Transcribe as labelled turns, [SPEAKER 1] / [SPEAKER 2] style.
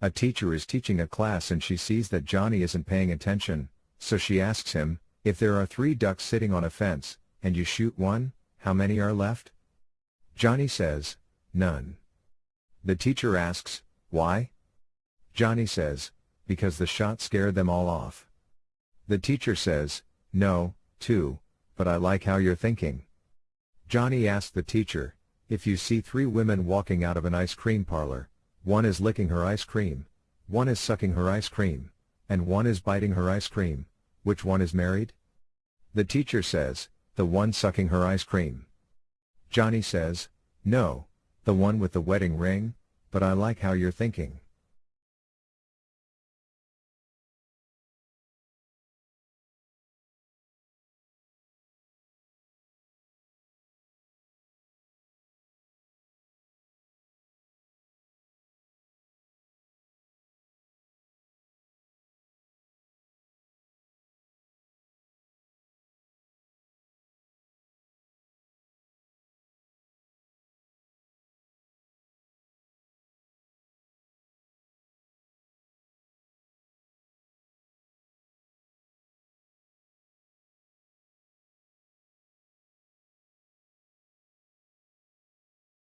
[SPEAKER 1] A teacher is teaching a class and she sees that Johnny isn't paying attention, so she asks him, if there are three ducks sitting on a fence, and you shoot one, how many are left? Johnny says, none. The teacher asks, why? Johnny says, because the shot scared them all off. The teacher says, no, two, but I like how you're thinking. Johnny asks the teacher, if you see three women walking out of an ice cream parlor, one is licking her ice cream, one is sucking her ice cream, and one is biting her ice cream, which one is married? The teacher says, the one sucking her ice cream. Johnny says, no, the one with the wedding ring, but I like how you're thinking.